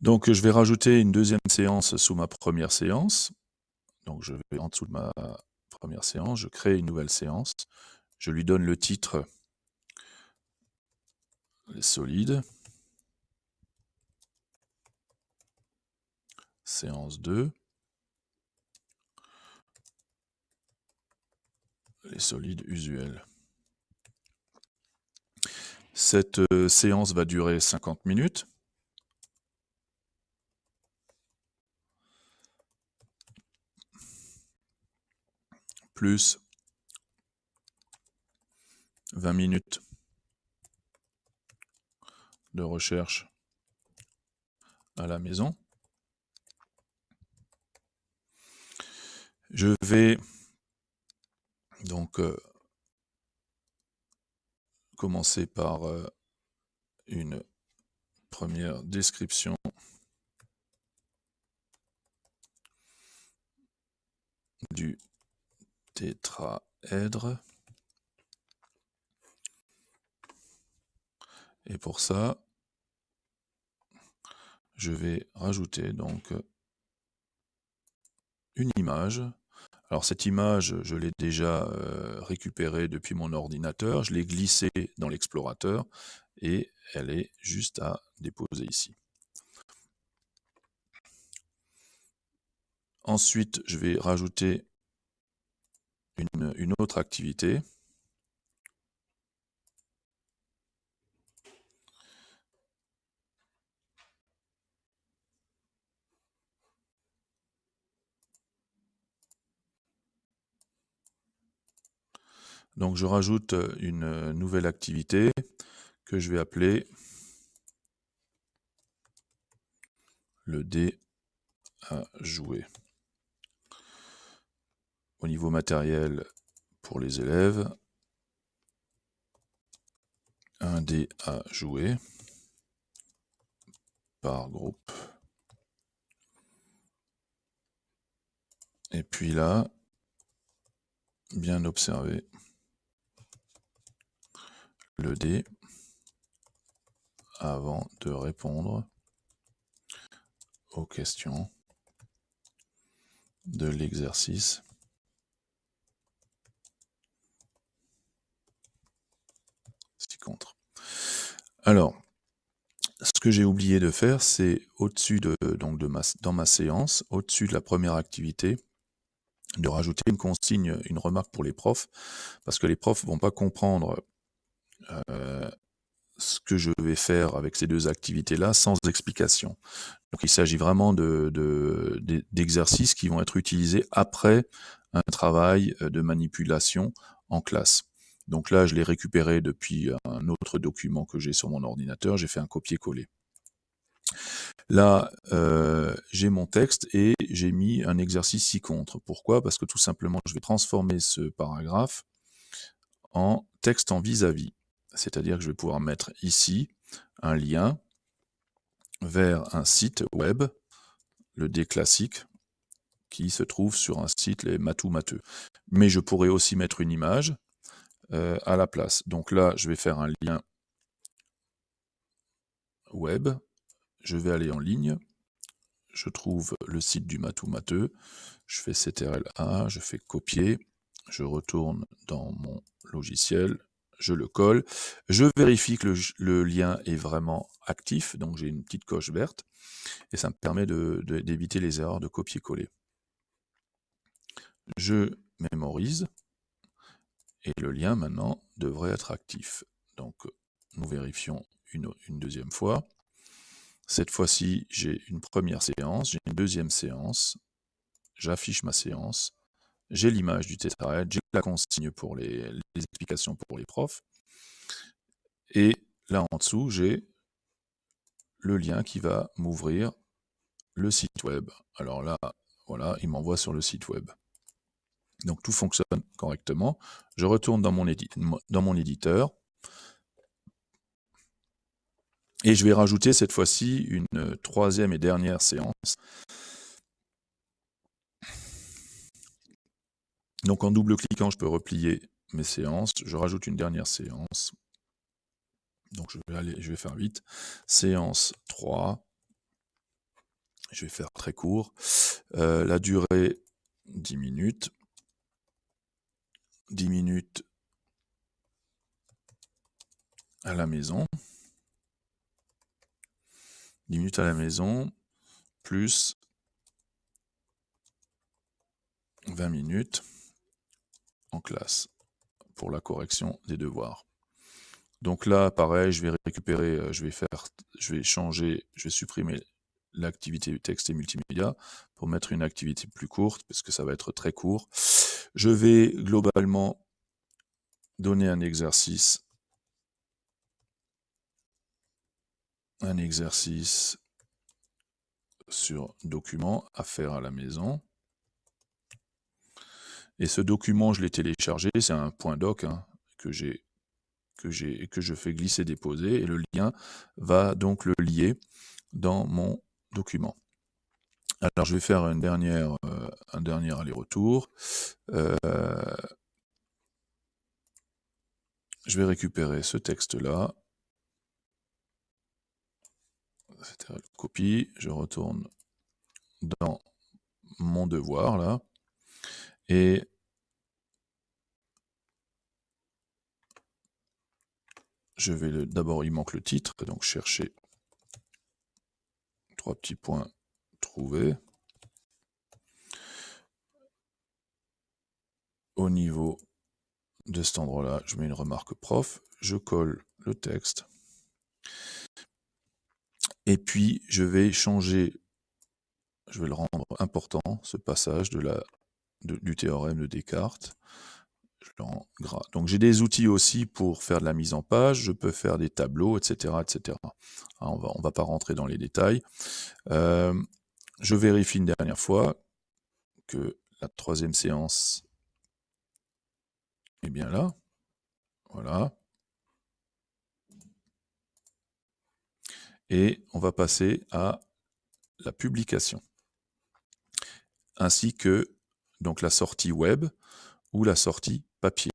Donc je vais rajouter une deuxième séance sous ma première séance. Donc je vais en dessous de ma première séance, je crée une nouvelle séance. Je lui donne le titre les solides. Séance 2. Les solides usuels. Cette euh, séance va durer 50 minutes. Plus 20 minutes de recherche à la maison. Je vais donc euh, commencer par euh, une première description du tétraèdre. Et pour ça, je vais rajouter donc une image. Alors cette image, je l'ai déjà euh, récupérée depuis mon ordinateur, je l'ai glissée dans l'explorateur et elle est juste à déposer ici. Ensuite, je vais rajouter une autre activité. Donc je rajoute une nouvelle activité que je vais appeler le dé à jouer. Au niveau matériel pour les élèves, un dé à jouer par groupe. Et puis là, bien observer le dé avant de répondre aux questions de l'exercice. Alors, ce que j'ai oublié de faire, c'est au-dessus de, donc ma, dans ma séance, au-dessus de la première activité, de rajouter une consigne, une remarque pour les profs, parce que les profs vont pas comprendre euh, ce que je vais faire avec ces deux activités-là sans explication. Donc il s'agit vraiment d'exercices de, qui vont être utilisés après un travail euh, de manipulation en classe. Donc là, je l'ai récupéré depuis un autre document que j'ai sur mon ordinateur, j'ai fait un copier-coller. Là, euh, j'ai mon texte et j'ai mis un exercice ci-contre. Pourquoi? Parce que tout simplement, je vais transformer ce paragraphe en texte en vis-à-vis. c'est-à-dire que je vais pouvoir mettre ici un lien vers un site web, le D classique, qui se trouve sur un site, les Matou Mateux. Mais je pourrais aussi mettre une image euh, à la place. Donc là, je vais faire un lien web, je vais aller en ligne, je trouve le site du Matou Mateux, je fais CTRL-A, je fais copier, je retourne dans mon logiciel, je le colle, je vérifie que le, lien est vraiment actif, donc j'ai une petite coche verte, et ça me permet d'éviter les erreurs de copier-coller. Je mémorise, et le lien maintenant devrait être actif. Donc nous vérifions une, deuxième fois. Cette fois-ci, j'ai une première séance, j'ai une deuxième séance, j'affiche ma séance, j'ai l'image du tétraèdre, j'ai la consigne pour les, explications pour les profs, et là en dessous, j'ai le lien qui va m'ouvrir le site web. Alors là, voilà, il m'envoie sur le site web. Donc tout fonctionne correctement. Je retourne dans mon, éditeur, et je vais rajouter cette fois-ci une troisième et dernière séance Donc en double-cliquant, je peux replier mes séances. Je rajoute une dernière séance. Donc je vais, aller, je vais faire vite. Séance 3. Je vais faire très court. Euh, la durée, 10 minutes. 10 minutes à la maison. 10 minutes à la maison, plus 20 minutes en classe pour la correction des devoirs. Donc là, pareil, je vais récupérer, euh, je vais faire, je vais changer, je vais supprimer l'activité texte et multimédia pour mettre une activité plus courte parce que ça va être très court. Je vais globalement donner un exercice un exercice sur document à faire à la maison. Et ce document, je l'ai téléchargé, c'est un point doc hein, que j'ai que que je fais glisser déposer et le lien va donc le lier dans mon document. Alors je vais faire euh, un dernier aller-retour. Euh, je vais récupérer ce texte-là. Copie. Je retourne dans mon devoir là. Et je vais d'abord, il manque le titre, donc chercher trois petits points, trouver. Au niveau de cet endroit-là, je mets une remarque prof, je colle le texte. Et puis, je vais changer, je vais le rendre important, ce passage de la du théorème de Descartes. Donc j'ai des outils aussi pour faire de la mise en page, je peux faire des tableaux, etc. etc. Hein, on va, ne va pas rentrer dans les détails. Euh, je vérifie une dernière fois que la troisième séance est bien là. Voilà. Et on va passer à la publication. Ainsi que donc la sortie web ou la sortie papier.